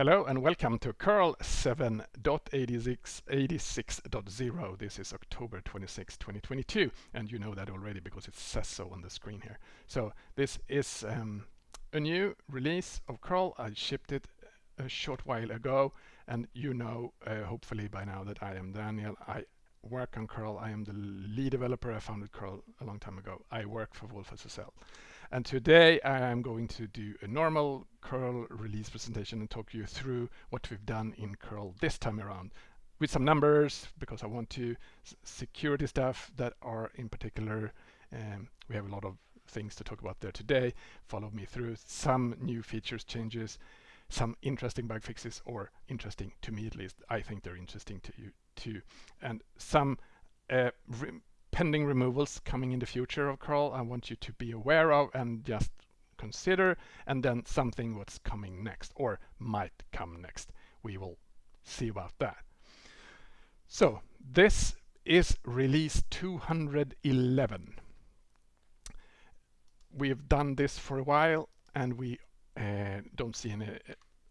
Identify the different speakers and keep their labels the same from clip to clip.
Speaker 1: Hello and welcome to curl 7.86.86.0. This is October 26, 2022, and you know that already because it says so on the screen here. So this is um, a new release of curl. I shipped it a short while ago, and you know uh, hopefully by now that I am Daniel. I work on curl. I am the lead developer. I founded curl a long time ago. I work for wolfSSL. And today I am going to do a normal curl release presentation and talk you through what we've done in curl this time around with some numbers because I want to security stuff that are in particular um, we have a lot of things to talk about there today. Follow me through some new features changes some interesting bug fixes or interesting to me at least. I think they're interesting to you too. And some uh, pending removals coming in the future of curl I want you to be aware of and just consider and then something what's coming next or might come next. We will see about that. So this is release 211. We've done this for a while and we uh, don't see any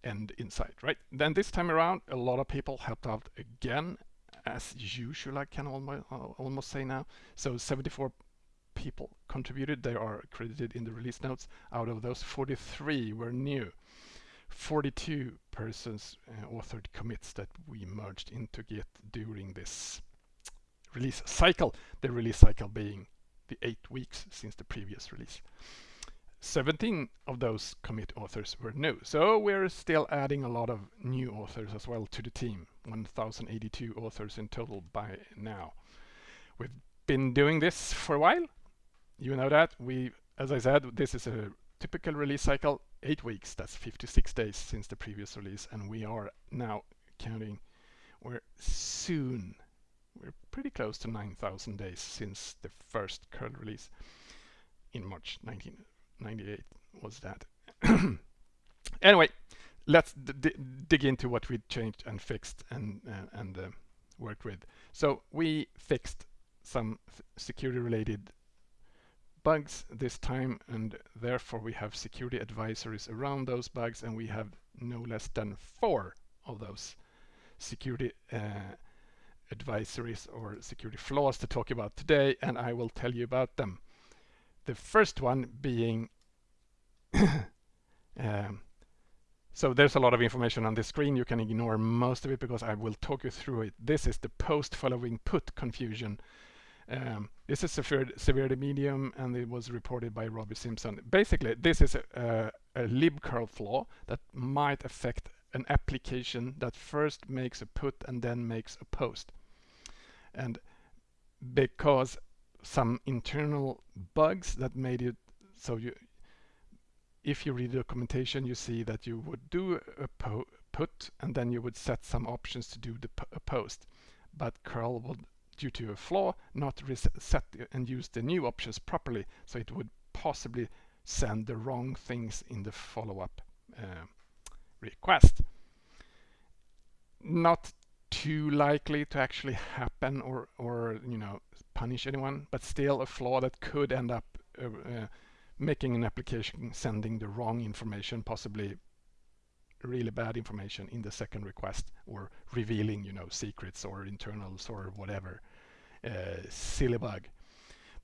Speaker 1: end in sight, right? Then this time around, a lot of people helped out again as usual, I can almost, almost say now. So 74 people contributed. They are credited in the release notes. Out of those, 43 were new. 42 persons uh, authored commits that we merged into Git during this release cycle. The release cycle being the eight weeks since the previous release. 17 of those commit authors were new. So we're still adding a lot of new authors as well to the team. 1082 authors in total by now. We've been doing this for a while. You know that. We, as I said, this is a typical release cycle, eight weeks. That's 56 days since the previous release. And we are now counting, we're soon, we're pretty close to 9,000 days since the first curl release in March 1998 was that. anyway, let's dig into what we changed and fixed and uh, and uh, worked with. So we fixed some security related bugs this time and therefore we have security advisories around those bugs and we have no less than four of those security uh, advisories or security flaws to talk about today and I will tell you about them. The first one being um, so there's a lot of information on this screen. You can ignore most of it because I will talk you through it. This is the post following put confusion. Um, this is severe, severity medium and it was reported by Robbie Simpson. Basically, this is a, a, a libcurl flaw that might affect an application that first makes a put and then makes a post. And because some internal bugs that made it so you if you read the documentation you see that you would do a put and then you would set some options to do the post. But curl would due to a flaw not reset and use the new options properly so it would possibly send the wrong things in the follow-up uh, request. Not too likely to actually happen or or you know punish anyone but still a flaw that could end up uh, uh, making an application sending the wrong information, possibly really bad information in the second request or revealing, you know, secrets or internals or whatever. Uh, silly bug.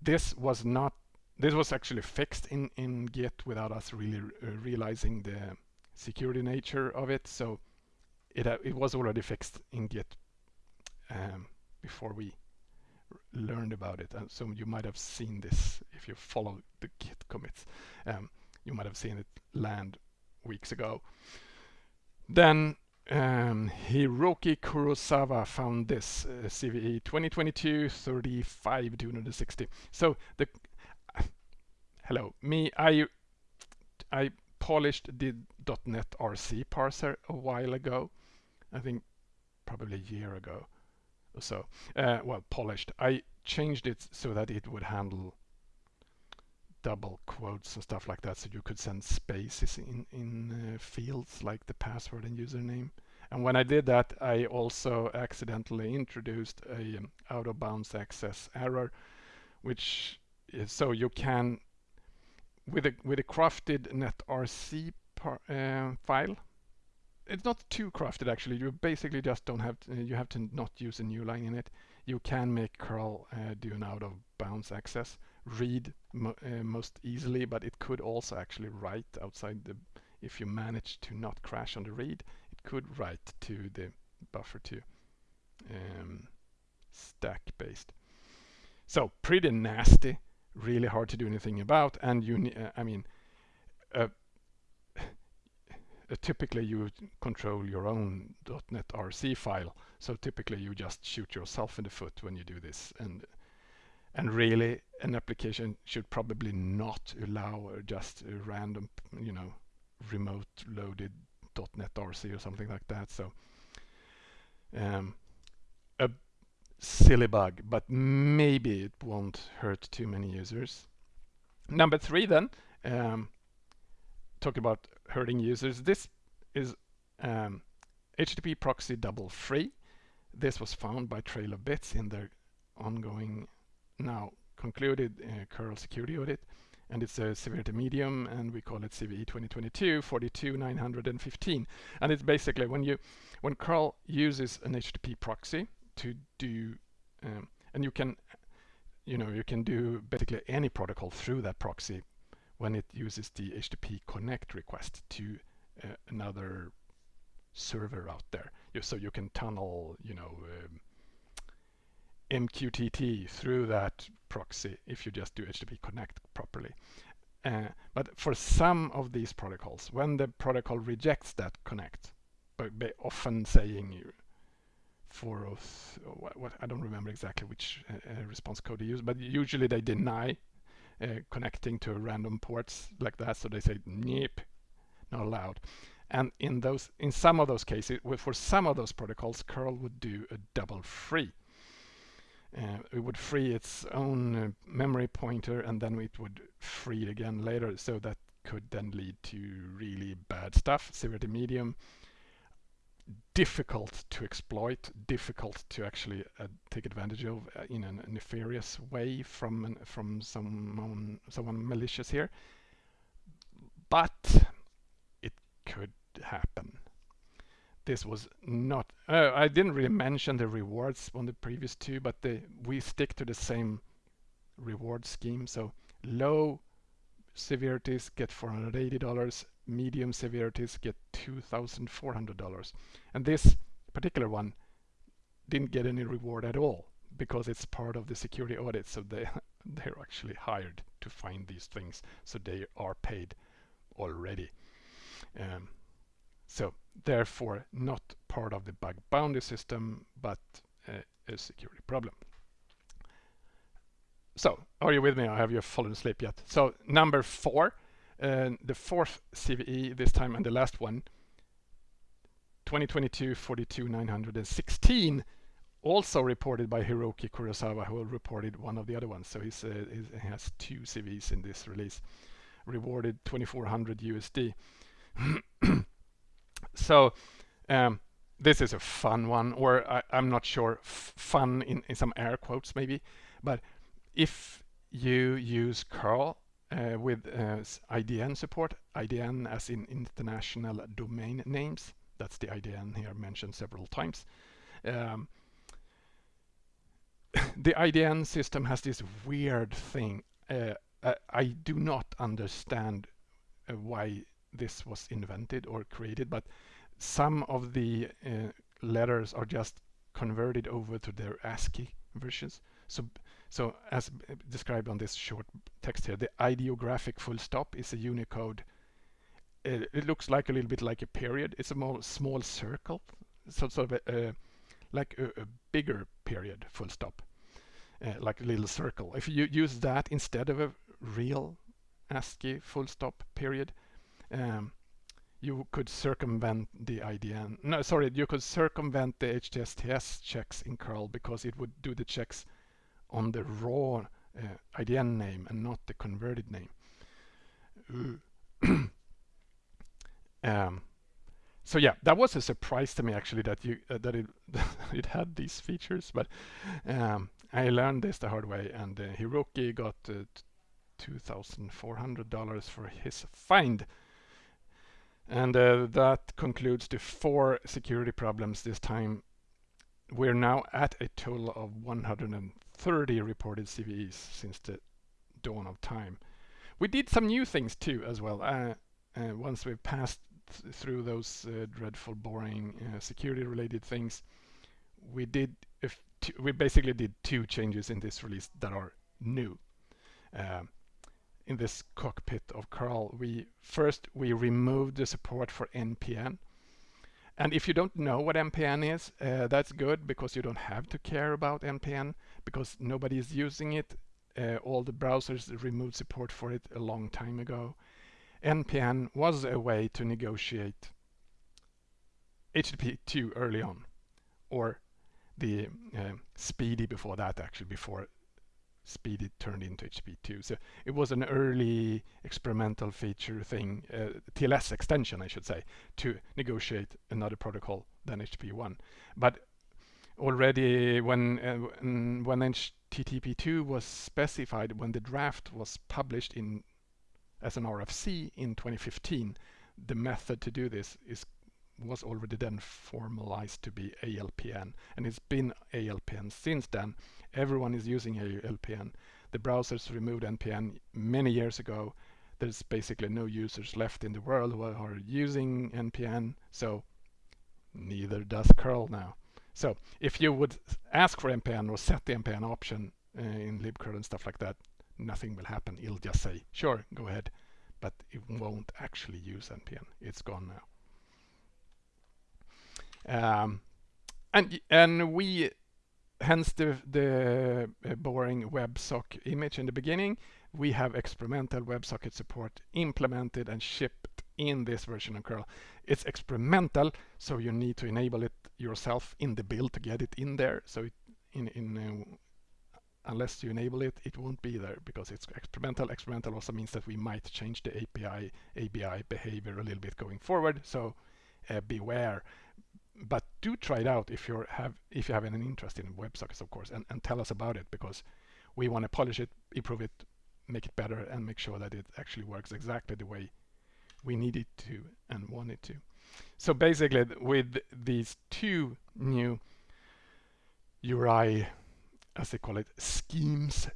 Speaker 1: This was not, this was actually fixed in, in Git without us really uh, realizing the security nature of it. So it, uh, it was already fixed in Git um, before we learned about it. And so you might have seen this if you follow the Git commits. Um, you might have seen it land weeks ago. Then um, Hiroki Kurosawa found this uh, CVE 2022 35 260. So the hello me I I polished the .netrc parser a while ago. I think probably a year ago so uh, well polished. I changed it so that it would handle double quotes and stuff like that so you could send spaces in in uh, fields like the password and username. And when I did that I also accidentally introduced a um, out of bounds access error which is so you can with a with a crafted netrc par, uh, file it's not too crafted actually. You basically just don't have to, you have to not use a new line in it. You can make curl uh, do an out of bounds access, read mo uh, most easily, but it could also actually write outside the. If you manage to not crash on the read, it could write to the buffer to um, stack based. So pretty nasty, really hard to do anything about, and you. Uh, I mean. Uh, typically you control your own .netrc file. So typically you just shoot yourself in the foot when you do this. And and really an application should probably not allow just a random, you know, remote loaded .netrc or something like that. So um, a silly bug, but maybe it won't hurt too many users. Number three then, um, talk about hurting users. This is um, HTTP proxy double free. This was found by Trail of Bits in their ongoing, now concluded uh, curl security audit. And it's a severity medium, and we call it CVE 2022 42915. And it's basically when you, when curl uses an HTTP proxy to do, um, and you can, you know, you can do basically any protocol through that proxy when it uses the HTTP connect request to uh, another server out there. You, so you can tunnel, you know, um, MQTT through that proxy if you just do HTTP connect properly. Uh, but for some of these protocols, when the protocol rejects that connect, by, by often saying you for what, what, I don't remember exactly which uh, uh, response code they use, but usually they deny connecting to random ports like that. So they say, "Nope, not allowed." And in those, in some of those cases, for some of those protocols, curl would do a double free. Uh, it would free its own uh, memory pointer and then it would free it again later. So that could then lead to really bad stuff, severity medium, difficult to exploit, difficult to actually uh, take advantage of uh, in a nefarious way from an, from someone someone malicious here. But it could happen. This was not. Uh, I didn't really mention the rewards on the previous two, but the, we stick to the same reward scheme. So low severities get $480, medium severities get $2,400. And this particular one didn't get any reward at all because it's part of the security audit. So they, they're actually hired to find these things. So they are paid already. Um, so therefore not part of the bug bounty system, but a security problem. So are you with me or have you fallen asleep yet? So number four, uh, the fourth CVE this time and the last one, 2022 42 916 also reported by Hiroki Kurosawa who reported one of the other ones. So he's, uh, he has two CVEs in this release rewarded 2400 USD so um, this is a fun one or I, am not sure fun in, in some air quotes maybe but if you use curl uh, with uh, IDN support, IDN as in international domain names, that's the IDN here mentioned several times. Um, the IDN system has this weird thing. Uh, I do not understand uh, why this was invented or created, but some of the uh, letters are just converted over to their ASCII versions. So so as described on this short text here, the ideographic full stop is a Unicode. It, it looks like a little bit like a period. It's a more small circle, so sort of a, like a, a, bigger period full stop, uh, like a little circle. If you use that instead of a real ASCII full stop period, um, you could circumvent the IDN. No, sorry, you could circumvent the HTTPS checks in curl because it would do the checks on the raw uh, IDN name and not the converted name. um, so yeah, that was a surprise to me actually that you uh, that it it had these features, but um, I learned this the hard way, and uh, Hiroki got uh, two thousand four hundred dollars for his find. And uh, that concludes the four security problems this time. We're now at a total of 130 reported CVEs since the dawn of time. We did some new things too as well. Uh, uh, once we've passed th through those uh, dreadful, boring uh, security-related things, we did we basically did two changes in this release that are new. Um, in this cockpit of curl, we first we removed the support for NPN. And if you don't know what NPN is, uh, that's good because you don't have to care about NPN because nobody is using it. Uh, all the browsers removed support for it a long time ago. NPN was a way to negotiate HTTP 2 early on, or the uh, SPDY before that, actually, before SPDY turned into HTTP2. So it was an early experimental feature thing, uh, TLS extension, I should say, to negotiate another protocol than HTTP1. But already when uh, when HTTP2 was specified, when the draft was published in as an RFC in 2015, the method to do this is was already then formalized to be ALPN and it's been ALPN since then. Everyone is using ALPN. The browsers removed NPN many years ago. There's basically no users left in the world who are using NPN, so neither does curl now. So if you would ask for NPN or set the NPN option uh, in libcurl and stuff like that, nothing will happen. It'll just say, sure, go ahead, but it won't actually use NPN. It's gone now. Um, and and we hence the the uh, boring WebSock image in the beginning. We have experimental WebSocket support implemented and shipped in this version of curl. It's experimental, so you need to enable it yourself in the build to get it in there. So it, in in uh, unless you enable it, it won't be there because it's experimental. Experimental also means that we might change the API ABI behavior a little bit going forward. So uh, beware but do try it out if you have if you have any interest in WebSockets, of course, and, and tell us about it because we want to polish it, improve it, make it better, and make sure that it actually works exactly the way we need it to and want it to. So basically, with these two new URI, as they call it, schemes,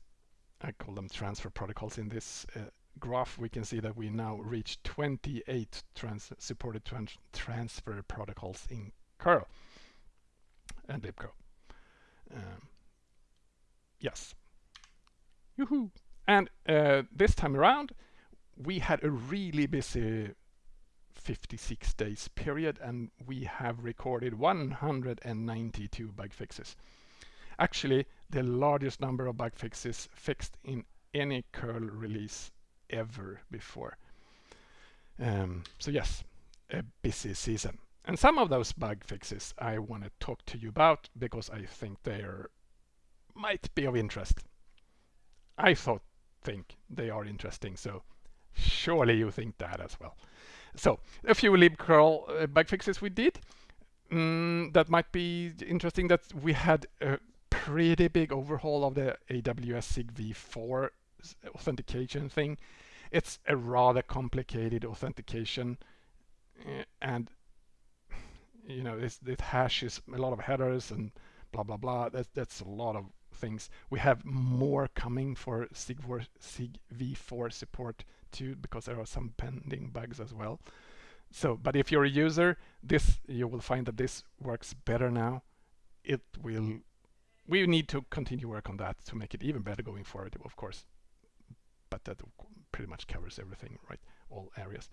Speaker 1: I call them transfer protocols in this uh, graph, we can see that we now reach 28 trans supported trans transfer protocols in curl and libcurl. Um, yes. Yoo-hoo! And uh, this time around, we had a really busy 56 days period and we have recorded 192 bug fixes. Actually, the largest number of bug fixes fixed in any curl release ever before. Um, so yes, a busy season. And some of those bug fixes I want to talk to you about because I think they might be of interest. I thought think they are interesting, so surely you think that as well. So a few libcurl uh, bug fixes we did. Mm, that might be interesting that we had a pretty big overhaul of the AWS SIG v4 authentication thing. It's a rather complicated authentication uh, and you know, this, hashes a lot of headers and blah, blah, blah. That's, that's a lot of things. We have more coming for SIG4, SIG v4 support too, because there are some pending bugs as well. So, but if you're a user, this you will find that this works better now. It will, we need to continue work on that to make it even better going forward, of course. But that pretty much covers everything, right? All areas.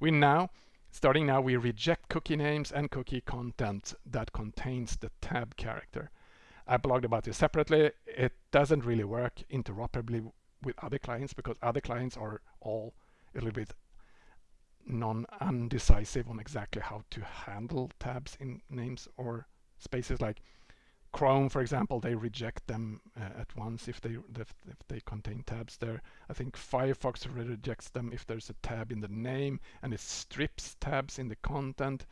Speaker 1: We now Starting now, we reject cookie names and cookie content that contains the tab character. I blogged about this separately. It doesn't really work interoperably with other clients because other clients are all a little bit non-undecisive on exactly how to handle tabs in names or spaces like Chrome, for example, they reject them uh, at once if they if, if, they contain tabs there. I think Firefox rejects them if there's a tab in the name and it strips tabs in the content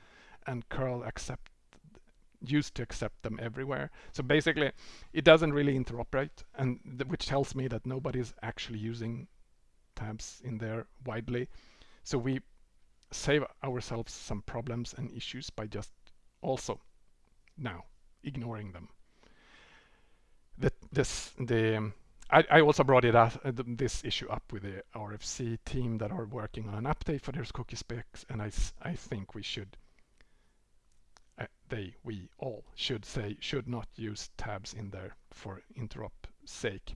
Speaker 1: and curl accept used to accept them everywhere. So basically it doesn't really interoperate and which tells me that nobody's actually using tabs in there widely. So we save ourselves some problems and issues by just also now ignoring them. The, this, the, I, I also brought it up, uh, this issue up with the RFC team that are working on an update for their cookie specs, and I, I think we should, uh, they, we all should say, should not use tabs in there for interop sake.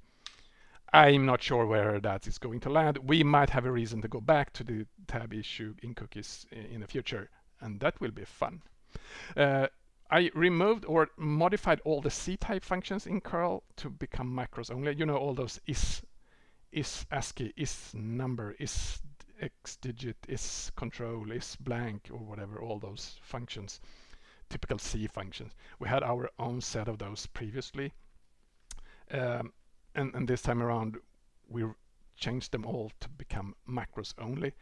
Speaker 1: I'm not sure where that is going to land. We might have a reason to go back to the tab issue in cookies in the future, and that will be fun. Uh, I removed or modified all the C-type functions in curl to become macros only. You know, all those is, is ASCII, is number, is X digit, is control, is blank, or whatever, all those functions, typical C functions. We had our own set of those previously. Um, and, and this time around, we changed them all to become macros only,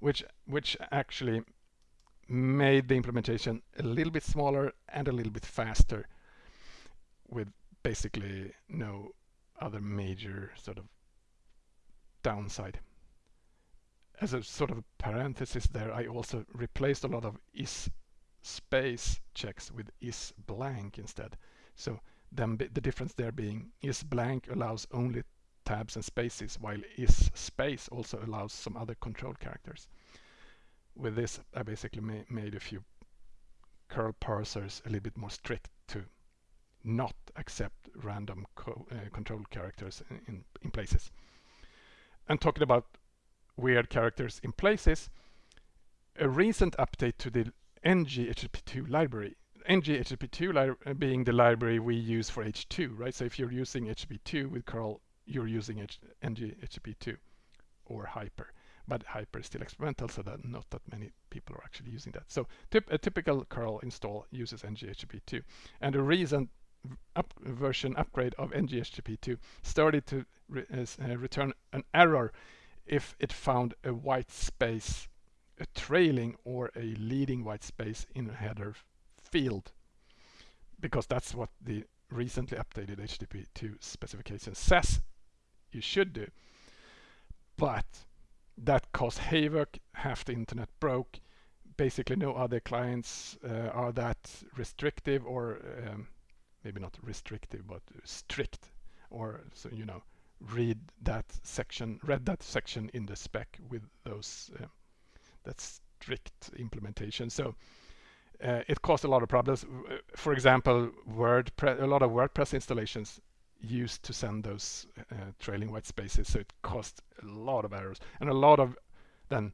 Speaker 1: which, which actually made the implementation a little bit smaller and a little bit faster with basically no other major sort of downside. As a sort of parenthesis there, I also replaced a lot of is space checks with is blank instead. So then the difference there being is blank allows only tabs and spaces while is space also allows some other control characters with this, I basically ma made a few curl parsers a little bit more strict to not accept random co uh, control characters in, in, in, places. And talking about weird characters in places, a recent update to the ng-HTTP2 library, ng-HTTP2 li uh, being the library we use for H2, right? So if you're using HTTP2 with curl, you're using ng-HTTP2 or Hyper but Hyper is still experimental, so that not that many people are actually using that. So a typical curl install uses NGHTTP2. And a recent up version upgrade of NGHTTP2 started to re uh, return an error if it found a white space, a trailing or a leading white space in a header field. Because that's what the recently updated HTTP2 specification says you should do. But that caused havoc, half the internet broke. Basically no other clients uh, are that restrictive or um, maybe not restrictive, but strict or so you know read that section, read that section in the spec with those uh, that strict implementation. So uh, it caused a lot of problems. For example, WordPress, a lot of WordPress installations used to send those uh, trailing white spaces so it caused a lot of errors. And a lot of then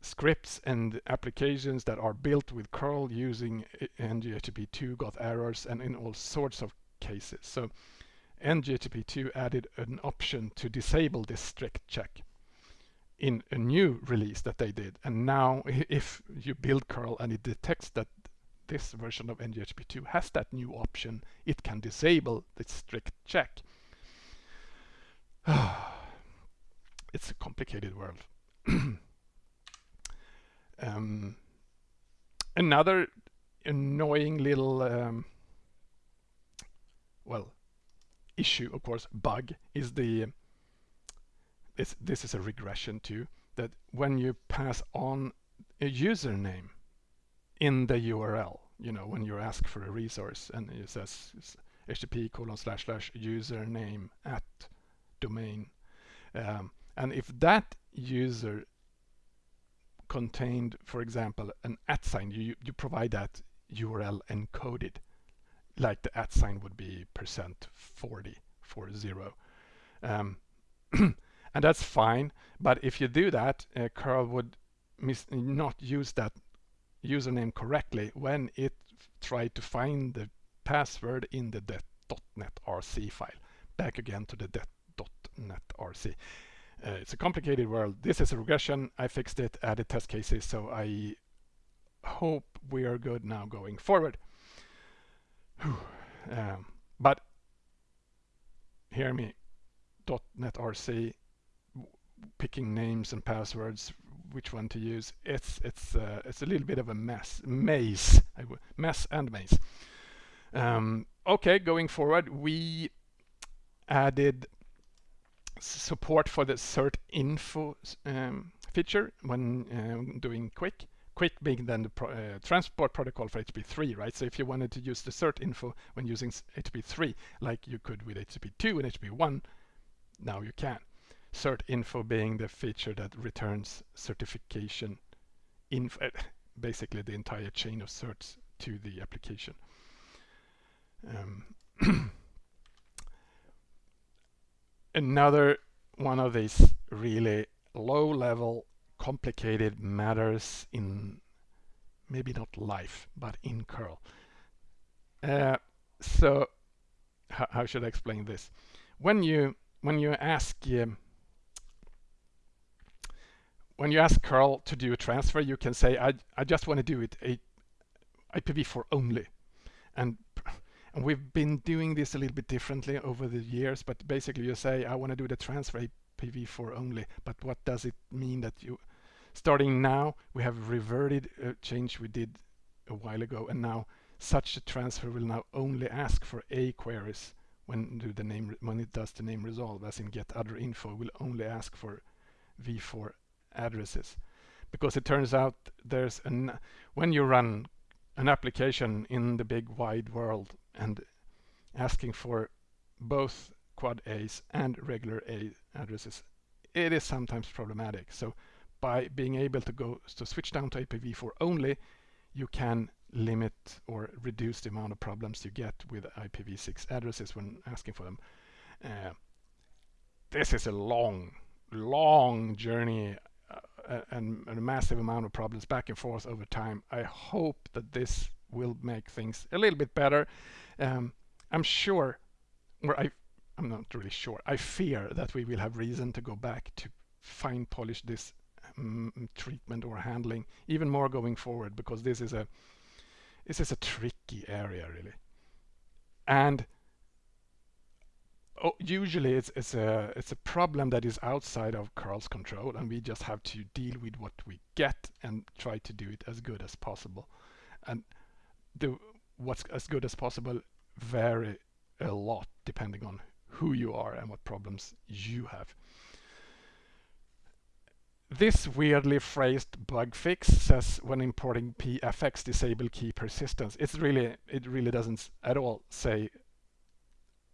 Speaker 1: scripts and applications that are built with curl using NGHTTP2 got errors and in all sorts of cases. So NGHTTP2 added an option to disable this strict check in a new release that they did. And now if you build curl and it detects that this version of NGHTTP2 has that new option. It can disable the strict check. it's a complicated world. um, another annoying little, um, well, issue, of course, bug, is the, this, this is a regression too, that when you pass on a username in the URL. You know, when you ask for a resource and it says http colon slash slash username at domain. Um, and if that user contained, for example, an at sign, you, you provide that URL encoded, like the at sign would be percent 40 for zero. Um, and that's fine, but if you do that, uh, curl would not use that username correctly when it tried to find the password in the .netrc file. Back again to the .NET RC. Uh, it's a complicated world. This is a regression. I fixed it, added test cases, so I hope we are good now going forward. Um, but hear me, .NET RC, picking names and passwords which one to use. It's it's uh, it's a little bit of a mess, maze, mess and maze. Um, okay, going forward, we added support for the cert info um, feature when um, doing quick. Quick being then the pro uh, transport protocol for HTTP3, right? So if you wanted to use the cert info when using HTTP3, like you could with HTTP2 and HTTP1, now you can. Cert info being the feature that returns certification info, basically the entire chain of certs to the application. Um, another one of these really low level complicated matters in maybe not life but in curl uh, so how should I explain this when you when you ask um, when you ask curl to do a transfer you can say I, I just want to do it a IPv4 only. And and we've been doing this a little bit differently over the years, but basically you say, I want to do the transfer IPv4 only, but what does it mean that you, starting now, we have reverted a change we did a while ago, and now such a transfer will now only ask for A queries when do the name when it does the name resolve, as in getaddrinfo, will only ask for v4 addresses. Because it turns out there's an when you run an application in the big wide world and asking for both quad A's and regular A addresses, it is sometimes problematic. So by being able to go to switch down to IPv4 only, you can limit or reduce the amount of problems you get with IPv6 addresses when asking for them. Uh, this is a long, long journey and, and, a massive amount of problems back and forth over time. I hope that this will make things a little bit better. Um, I'm sure, or I, I'm not really sure, I fear that we will have reason to go back to fine polish this um, treatment or handling even more going forward because this is a this is a tricky area really. And oh, usually it's, it's a it's a problem that is outside of curl's control and we just have to deal with what we get and try to do it as good as possible. And the what's as good as possible vary a lot depending on who you are and what problems you have. This weirdly phrased bug fix says when importing pfx disable key persistence. It's really it really doesn't at all say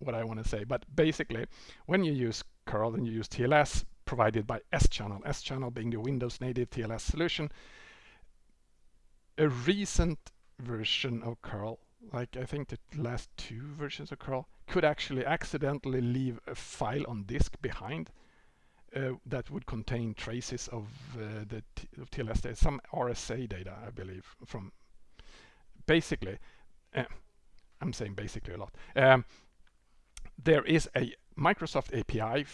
Speaker 1: what I want to say, but basically when you use curl and you use TLS provided by S-channel, S-channel being the Windows native TLS solution, a recent version of curl like I think the last two versions of curl could actually accidentally leave a file on disk behind uh, that would contain traces of uh, the of TLS data, some RSA data I believe from basically uh, I'm saying basically a lot. Um, there is a Microsoft API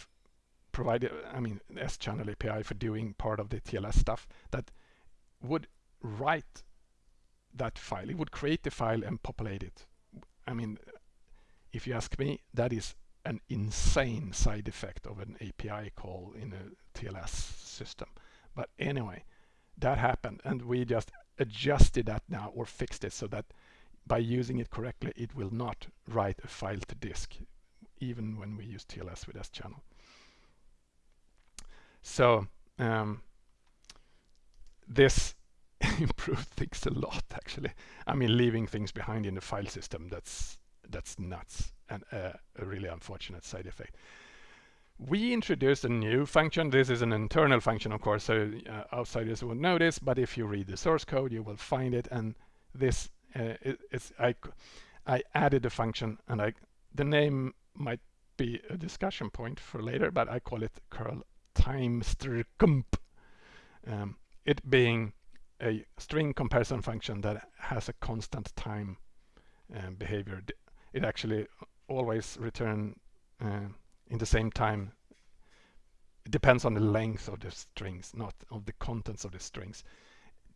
Speaker 1: provided I mean S-channel API for doing part of the TLS stuff that would write that file. It would create the file and populate it. I mean, if you ask me, that is an insane side effect of an API call in a TLS system. But anyway, that happened and we just adjusted that now or fixed it so that by using it correctly, it will not write a file to disk, even when we use TLS with S-channel. So um, this improved things a lot actually. I mean leaving things behind in the file system that's that's nuts and uh, a really unfortunate side effect. We introduced a new function. This is an internal function of course so uh, outsiders won't notice but if you read the source code you will find it and this uh, is I I added a function and I the name might be a discussion point for later but I call it curl timestamp um, it being a string comparison function that has a constant time uh, behavior. It actually always return uh, in the same time. It depends on the length of the strings, not of the contents of the strings,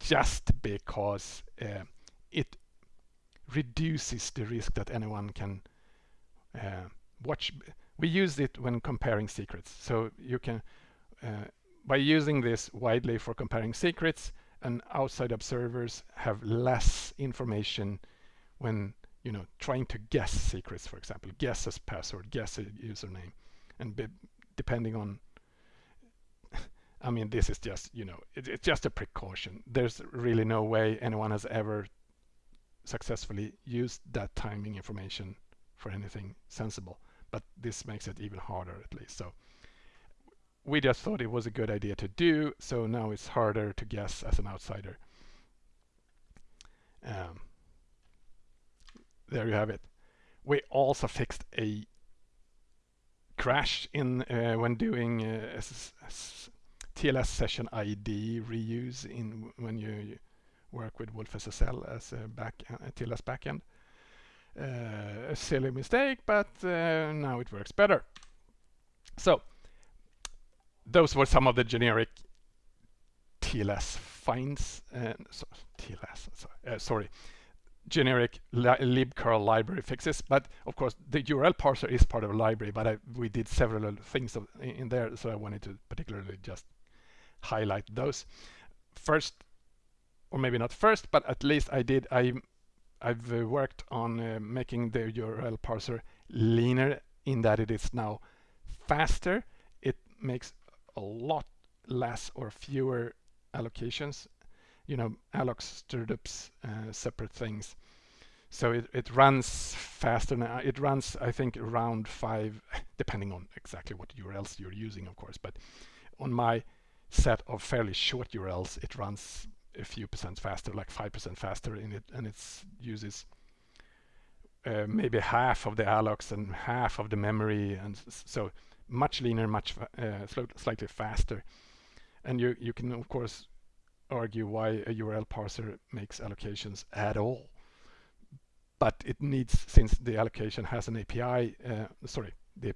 Speaker 1: just because uh, it reduces the risk that anyone can uh, watch. We use it when comparing secrets. So you can, uh, by using this widely for comparing secrets, and outside observers have less information when you know trying to guess secrets for example guess a password guess a username and depending on I mean, this is just, you know, it, it's just a precaution. There's really no way anyone has ever successfully used that timing information for anything sensible. But this makes it even harder at least. So we just thought it was a good idea to do. So now it's harder to guess as an outsider. Um, there you have it. We also fixed a crash in uh, when doing uh, TLS session ID reuse in when you work with wolfSSL as a back a TLS backend. Uh, a silly mistake, but uh, now it works better. So those were some of the generic TLS finds. So, TLS, sorry, uh, sorry generic li libcurl library fixes. But of course, the URL parser is part of a library, but I, we did several things of, in there, so I wanted to particularly just highlight those. First, or maybe not first, but at least I did. I I've uh, worked on uh, making the URL parser leaner in that it is now faster. It makes a lot less or fewer allocations you know, allocs, strdups, uh, separate things. So it, it runs faster now. It runs, I think, around five, depending on exactly what URLs you're using, of course. But on my set of fairly short URLs, it runs a few percent faster, like 5% faster in it, and it uses uh, maybe half of the allocs and half of the memory, and so much leaner, much uh, slightly faster. And you you can of course argue why a URL parser makes allocations at all. But it needs, since the allocation has an API, uh, sorry, the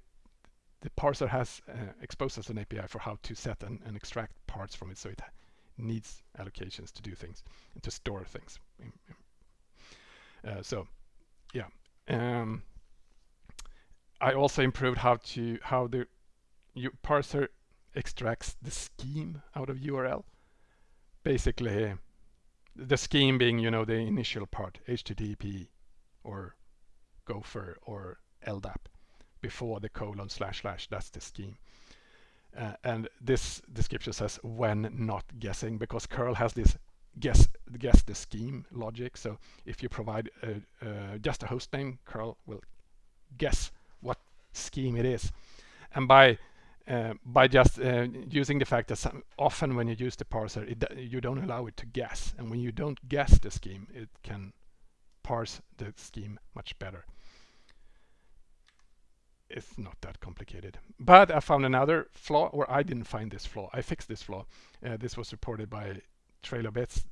Speaker 1: the parser has uh, exposed us an API for how to set and, and, extract parts from it, so it needs allocations to do things and to store things. Uh, so, yeah. Um, I also improved how to how the parser extracts the scheme out of URL basically the scheme being, you know, the initial part, HTTP or Gopher or LDAP before the colon slash slash, that's the scheme. Uh, and this description says when not guessing because curl has this guess guess the scheme logic. So if you provide a, uh, just a host name, curl will guess what scheme it is. And by uh, by just uh, using the fact that some, often when you use the parser, it, you don't allow it to guess. And when you don't guess the scheme, it can parse the scheme much better. It's not that complicated. But I found another flaw, or I didn't find this flaw. I fixed this flaw. Uh, this was reported by TrailOfBits.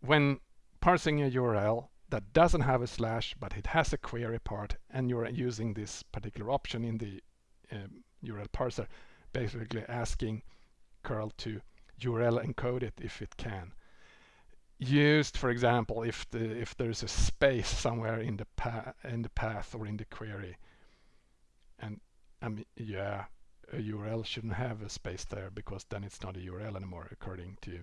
Speaker 1: When parsing a URL that doesn't have a slash, but it has a query part, and you're using this particular option in the um, URL parser, basically asking curl to URL encode it if it can. Used, for example, if the if there's a space somewhere in the in the path or in the query, and I mean, yeah, a URL shouldn't have a space there because then it's not a URL anymore, according to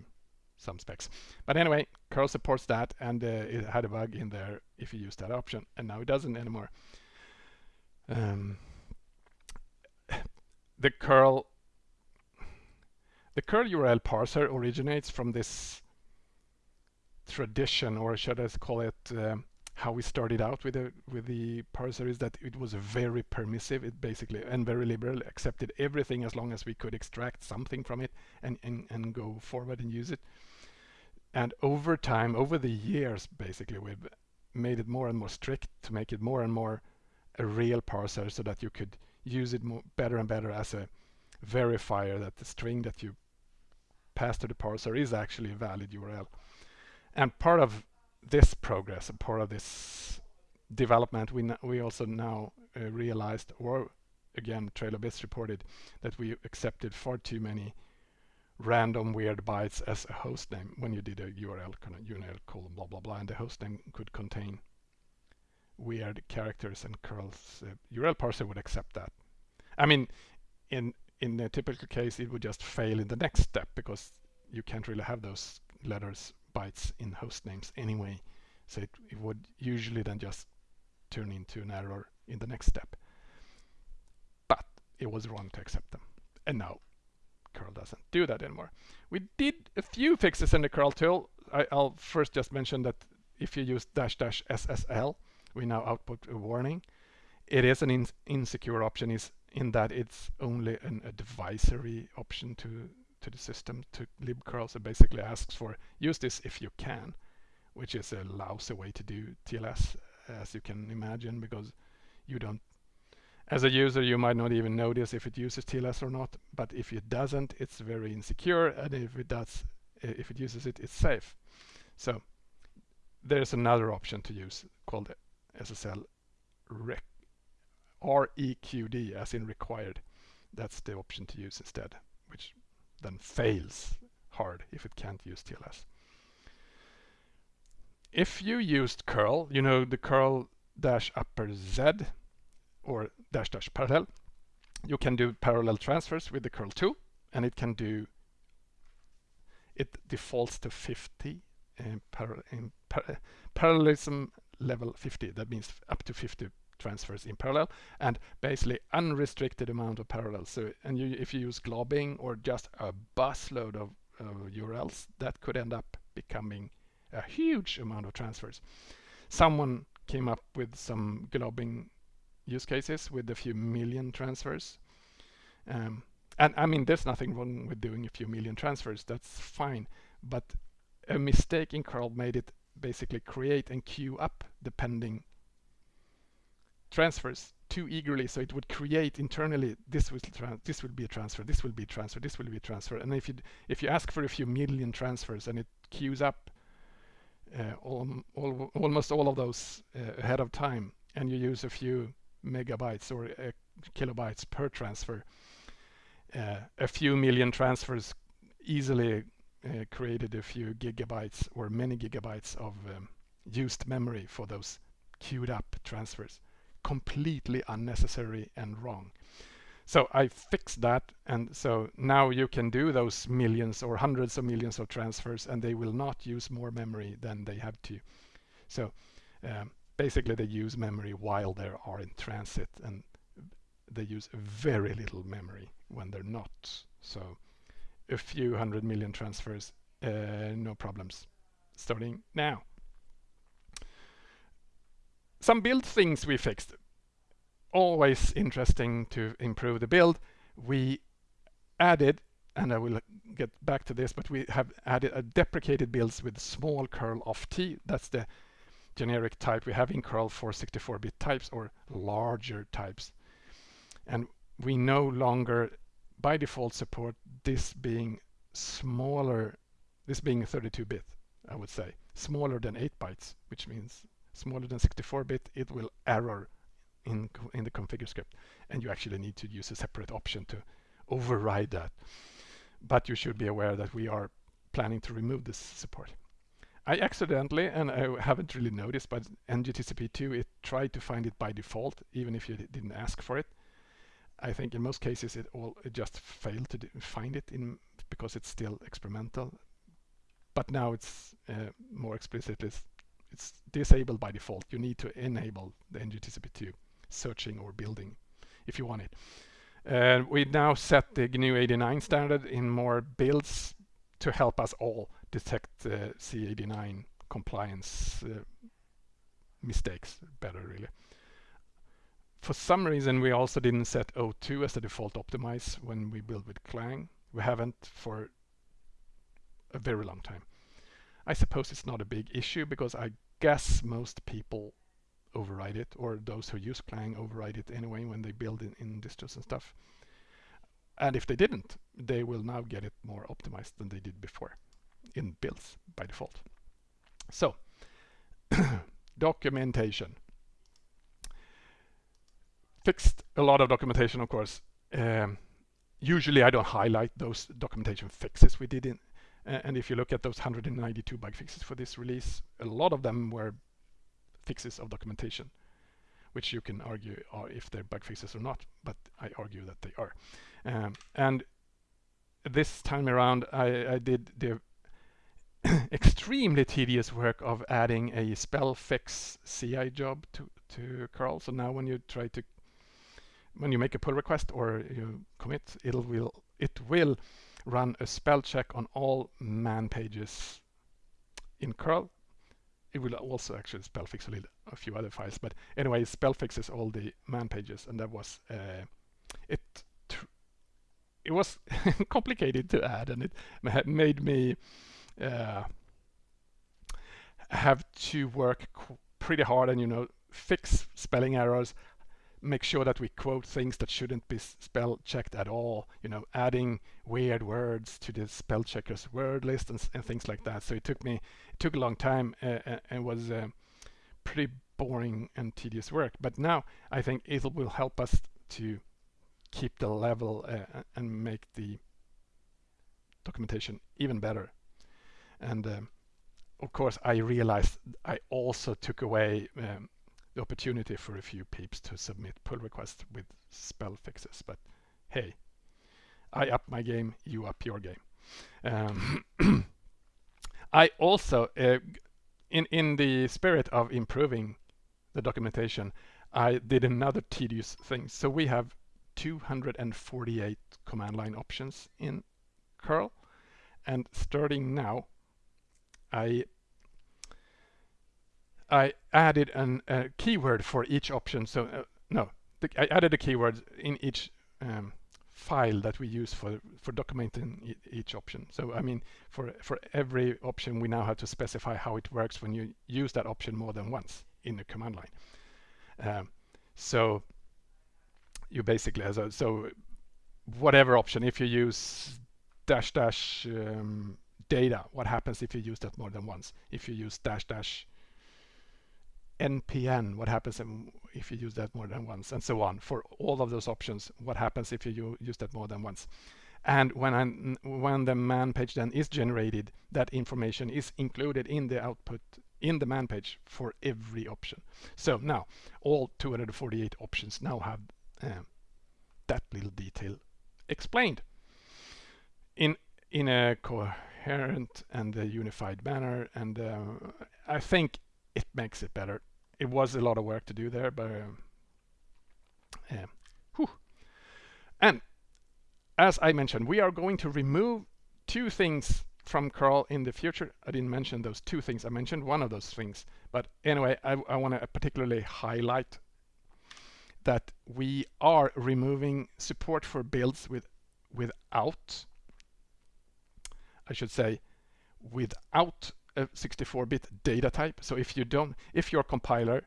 Speaker 1: some specs. But anyway, curl supports that, and uh, it had a bug in there if you use that option, and now it doesn't anymore. Um, the curl the curl URL parser originates from this tradition, or should I call it um, how we started out with the with the parser is that it was very permissive. It basically and very liberal, accepted everything as long as we could extract something from it and and, and go forward and use it. And over time, over the years, basically, we've made it more and more strict to make it more and more a real parser so that you could use it more, better and better as a verifier that the string that you pass to the parser is actually a valid URL. And part of this progress, part of this development, we we also now uh, realized, or again, TrailOfBits reported that we accepted far too many random weird bytes as a host name when you did a URL URL colon blah blah blah, and the host name could contain weird characters and curls. Uh, URL parser would accept that. I mean, in in a typical case, it would just fail in the next step because you can't really have those letters bytes in host names anyway. So it, it would usually then just turn into an error in the next step. But it was wrong to accept them. And now curl doesn't do that anymore. We did a few fixes in the curl tool. I, will first just mention that if you use dash dash SSL, we now output a warning. It is an in insecure option is in that it's only an advisory option to to the system to libcurl. So basically asks for use this if you can, which is a lousy way to do TLS as you can imagine because you don't as a user you might not even notice if it uses TLS or not but if it doesn't it's very insecure and if it does if it uses it it's safe so there's another option to use called SSL rec REQD as in required that's the option to use instead which then fails hard if it can't use TLS if you used curl, you know, the curl dash upper Z or dash dash parallel, you can do parallel transfers with the curl 2 and it can do, it defaults to 50 in, par in par parallelism level 50. That means up to 50 transfers in parallel and basically unrestricted amount of parallels. So, and you, if you use globbing or just a busload of uh, URLs, that could end up becoming a huge amount of transfers. Someone came up with some globbing use cases with a few million transfers. Um, and I mean, there's nothing wrong with doing a few million transfers, that's fine. But a mistake in curl made it basically create and queue up depending transfers too eagerly so it would create internally this will this will be a transfer this will be a transfer this will be a transfer and if you if you ask for a few million transfers and it queues up uh, all, all, almost all of those uh, ahead of time and you use a few megabytes or uh, kilobytes per transfer. a few million transfers easily created a few gigabytes or many gigabytes of um, used memory for those queued up transfers. Completely unnecessary and wrong. So I fixed that and so now you can do those millions or hundreds of millions of transfers and they will not use more memory than they have to. So um, basically they use memory while they are in transit and they use very little memory when they're not. So a few hundred million transfers, uh, no problems. Starting now. Some build things we fixed always interesting to improve the build. We added, and I will get back to this, but we have added a deprecated builds with small curl_off_t. That's the generic type we have in curl for 64-bit types or larger types. And we no longer by default support this being smaller, this being 32-bit, I would say, smaller than 8 bytes, which means smaller than 64-bit, it will error in, in the configure script. And you actually need to use a separate option to override that. But you should be aware that we are planning to remove this support. I accidentally, and I haven't really noticed, but NGTCP2, it tried to find it by default, even if you didn't ask for it. I think in most cases it all it just failed to find it in because it's still experimental. But now it's uh, more explicitly it's disabled by default. You need to enable the NGTCP2 searching or building if you want it. Uh, we now set the GNU 89 standard in more builds to help us all detect uh, C89 compliance uh, mistakes better really. For some reason we also didn't set O2 as the default optimize when we build with Clang. We haven't for a very long time. I suppose it's not a big issue because I guess most people override it or those who use Clang override it anyway when they build in, in distros and stuff. And if they didn't, they will now get it more optimized than they did before in builds by default. So, documentation. Fixed a lot of documentation, of course. Um, usually I don't highlight those documentation fixes we did in and if you look at those 192 bug fixes for this release, a lot of them were fixes of documentation, which you can argue are if they're bug fixes or not, but I argue that they are. Um, and this time around, I, I did the extremely tedious work of adding a spell fix CI job to, to curl. So now when you try to, when you make a pull request or you commit, it'll will it will run a spell check on all man pages in curl. It will also actually spell fix a, little, a few other files, but anyway, spell fixes all the man pages, and that was uh, it. It was complicated to add, and it made me uh, have to work pretty hard and you know fix spelling errors make sure that we quote things that shouldn't be spell checked at all you know adding weird words to the spell checkers word list and, and things like that. So it took me it took a long time uh, uh and was uh, pretty boring and tedious work. But now I think it will help us to keep the level uh, and make the documentation even better. And um, of course, I realized I also took away um, the opportunity for a few peeps to submit pull requests with spell fixes. But hey, I up my game, you up your game. Um, I also, uh, in in the spirit of improving the documentation, I did another tedious thing. So we have 248 command line options in curl, and starting now, I I added an, a keyword for each option. So uh, no, the, I added a keyword in each um, file that we use for for documenting e each option. So I mean, for for every option, we now have to specify how it works when you use that option more than once in the command line. Um, so you basically as a, so whatever option, if you use dash dash um, data, what happens if you use that more than once? If you use dash dash NPN, what happens if you use that more than once, and so on. For all of those options, what happens if you use that more than once? And when, I'm, when the man page then is generated, that information is included in the output in the man page for every option. So now all 248 options now have uh, that little detail explained in in a coherent and a unified manner. And uh, I think it makes it better. It was a lot of work to do there, but um, yeah. Whew. And as I mentioned, we are going to remove two things from curl in the future. I didn't mention those two things. I mentioned one of those things. But anyway, I, I want to particularly highlight that we are removing support for builds with without, I should say, without 64-bit data type. So if you don't, if your compiler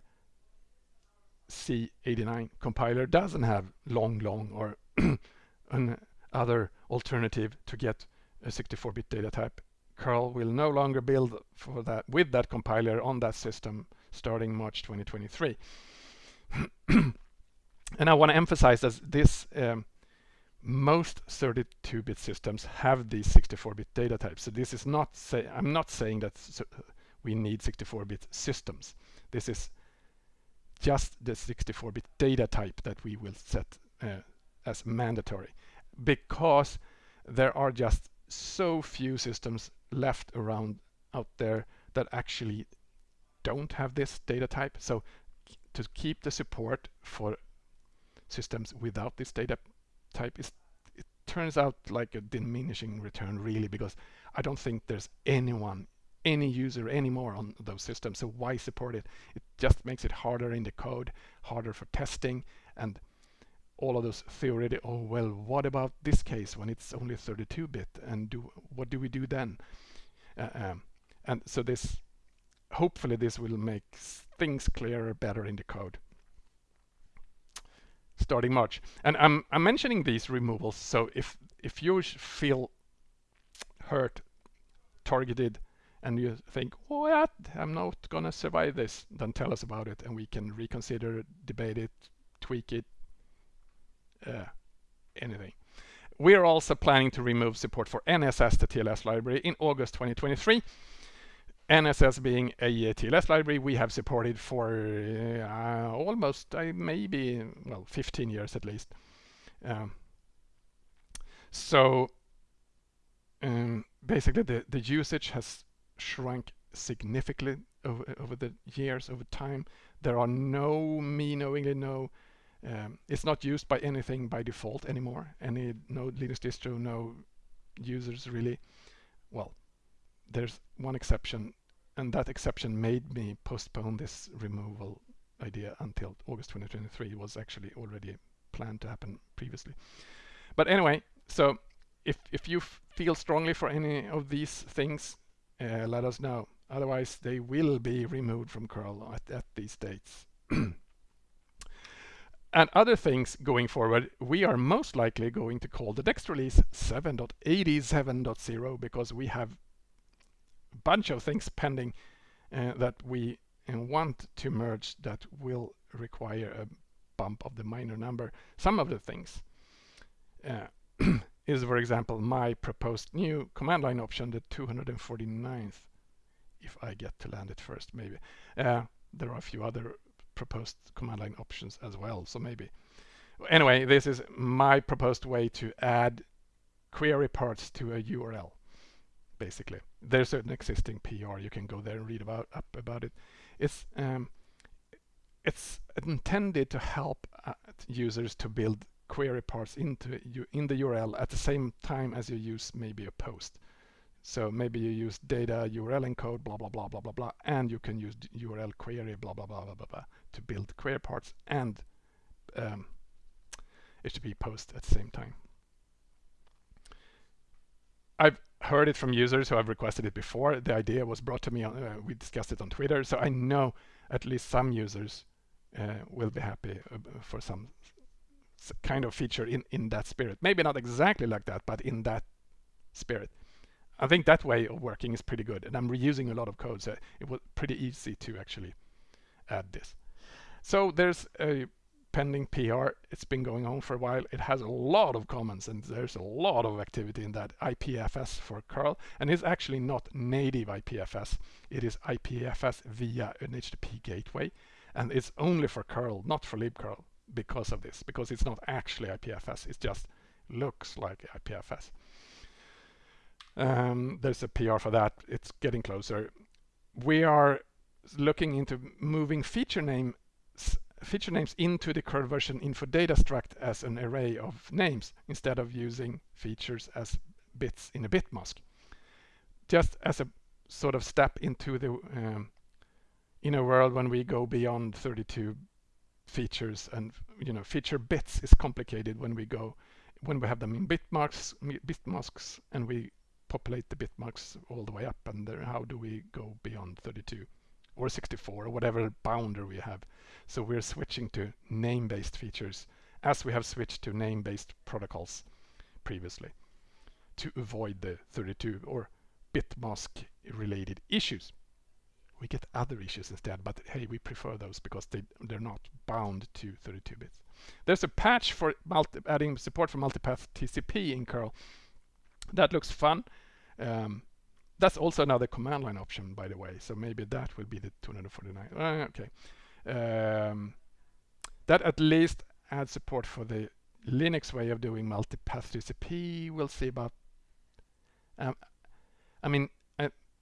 Speaker 1: C89 compiler doesn't have long long or an other alternative to get a 64-bit data type, curl will no longer build for that with that compiler on that system starting March 2023. and I want to emphasize that this um, most 32-bit systems have these 64-bit data types. So this is not say I'm not saying that we need 64-bit systems. This is just the 64-bit data type that we will set uh, as mandatory because there are just so few systems left around out there that actually don't have this data type. So to keep the support for systems without this data type is it turns out like a diminishing return really because I don't think there's anyone any user anymore on those systems. So why support it? It just makes it harder in the code harder for testing and all of those theoretic oh well what about this case when it's only 32-bit and do what do we do then? Uh, um, and so this hopefully this will make things clearer better in the code starting March. And I'm, I'm mentioning these removals, so if, if you feel hurt, targeted, and you think, yeah, I'm not gonna survive this, then tell us about it and we can reconsider, debate it, tweak it, uh, anything. We are also planning to remove support for NSS, the TLS library, in August 2023. NSS being a TLS library we have supported for uh, almost uh, maybe well 15 years at least. Um, so um, basically the, the usage has shrunk significantly over, over the years, over time. There are no, me knowingly no Um, it's not used by anything by default anymore. Any no Linux distro, no users really. Well, there's one exception, and that exception made me postpone this removal idea until August 2023. It was actually already planned to happen previously. But anyway, so if if you feel strongly for any of these things, uh, let us know. Otherwise, they will be removed from curl at, at these dates. and other things going forward, we are most likely going to call the next release 7.87.0 because we have bunch of things pending uh, that we uh, want to merge that will require a bump of the minor number. Some of the things uh, is, for example, my proposed new command line option, the 249th, if I get to land it first, maybe. Uh, there are a few other proposed command line options as well, so maybe. Anyway, this is my proposed way to add query parts to a URL, basically. There's an existing PR, you can go there and read about up about it. It's um, it's intended to help uh, users to build query parts into you in the URL at the same time as you use maybe a post. So maybe you use data URL encode, blah, blah, blah, blah, blah, blah, and you can use URL query, blah, blah, blah, blah, blah, blah, to build query parts and um, HTTP post at the same time. I've heard it from users who have requested it before. The idea was brought to me, on, uh, we discussed it on Twitter, so I know at least some users uh, will be happy uh, for some kind of feature in, in that spirit. Maybe not exactly like that, but in that spirit. I think that way of working is pretty good. And I'm reusing a lot of code, so it was pretty easy to actually add this. So there's a pending PR. It's been going on for a while. It has a lot of comments and there's a lot of activity in that IPFS for curl. And it's actually not native IPFS. It is IPFS via an HTTP gateway. And it's only for curl, not for libcurl because of this, because it's not actually IPFS. It just looks like IPFS. Um, there's a PR for that. It's getting closer. We are looking into moving feature name feature names into the curl version info data struct as an array of names instead of using features as bits in a bit mask. Just as a sort of step into the um, in a world when we go beyond 32 features and you know feature bits is complicated when we go when we have them in bitmasks bit masks and we populate the bit bitmasks all the way up and how do we go beyond 32 or 64 or whatever boundary we have. So we're switching to name-based features as we have switched to name-based protocols previously to avoid the 32 or bit mask related issues. We get other issues instead but hey we prefer those because they they're not bound to 32 bits. There's a patch for adding support for multipath TCP in curl that looks fun. Um, that's also another command line option by the way so maybe that will be the 249 uh, okay um, that at least adds support for the Linux way of doing multipath TCP we'll see about um, I mean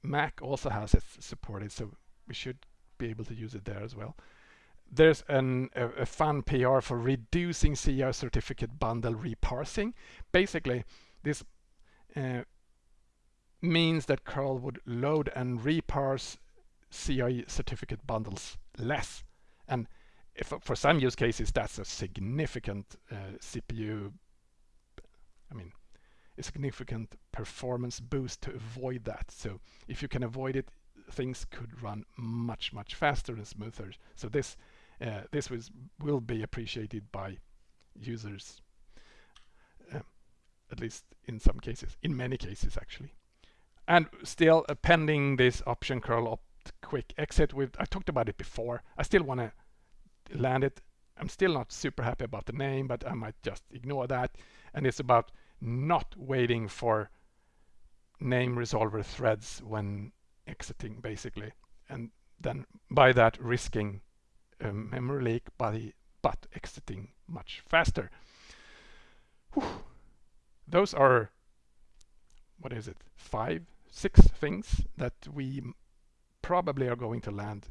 Speaker 1: Mac also has it supported, so we should be able to use it there as well. There's an, a, a fun PR for reducing CA certificate bundle reparsing. Basically, this uh, means that curl would load and reparse CA certificate bundles less. And if for some use cases, that's a significant uh, CPU, I mean, a significant performance boost to avoid that. So if you can avoid it, things could run much, much faster and smoother. So this uh, this was, will be appreciated by users, uh, at least in some cases, in many cases actually. And still uh, pending this option curl opt quick exit with, I talked about it before. I still want to land it. I'm still not super happy about the name, but I might just ignore that. And it's about not waiting for name resolver threads when exiting basically and then by that risking a memory leak by but exiting much faster Whew. those are what is it five six things that we probably are going to land.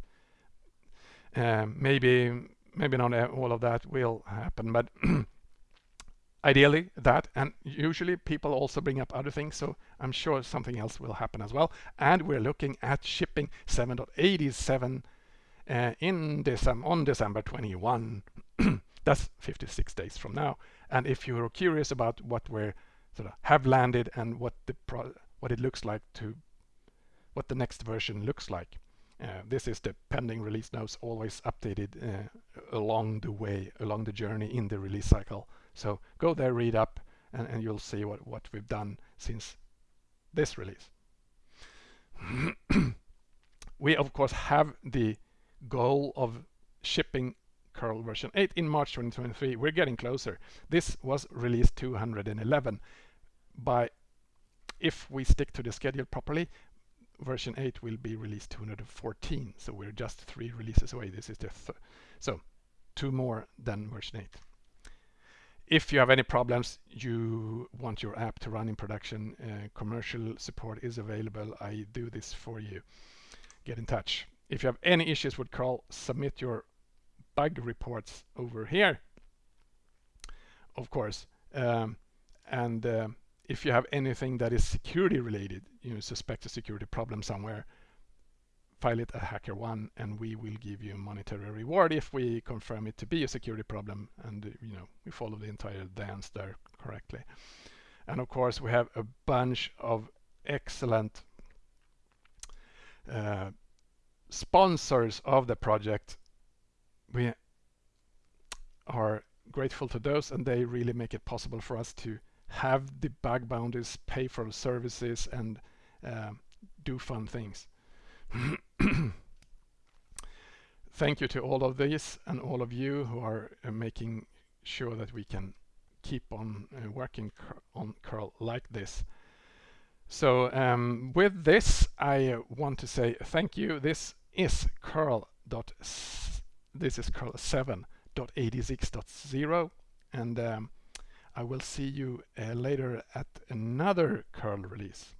Speaker 1: Um, maybe maybe not all of that will happen, but ideally that and usually people also bring up other things so I'm sure something else will happen as well. And we're looking at shipping 7.87 uh, in December on December 21 that's 56 days from now. And if you're curious about what we sort of have landed and what the what it looks like to what the next version looks like uh, this is the pending release notes always updated uh, along the way along the journey in the release cycle so go there, read up, and, and you'll see what, what we've done since this release. we of course have the goal of shipping curl version 8 in March 2023. We're getting closer. This was release 211. By if we stick to the schedule properly, version 8 will be released 214. So we're just three releases away. This is the so two more than version 8 if you have any problems, you want your app to run in production, uh, commercial support is available. I do this for you. Get in touch. If you have any issues with curl, submit your bug reports over here, of course. Um, and uh, if you have anything that is security related, you suspect a security problem somewhere, file it at HackerOne and we will give you a monetary reward if we confirm it to be a security problem and you know we follow the entire dance there correctly. And of course we have a bunch of excellent uh, sponsors of the project. We are grateful to those and they really make it possible for us to have the bug bounties, pay for services and uh, do fun things. Thank you to all of these and all of you who are uh, making sure that we can keep on uh, working on curl like this. So um, with this, I want to say thank you. This is curl dot this is curl 7.86.0 and um, I will see you uh, later at another curl release.